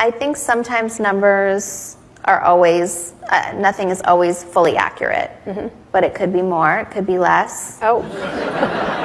I think sometimes numbers are always, uh, nothing is always fully accurate, mm-hmm. but it could be more, it could be less. Oh,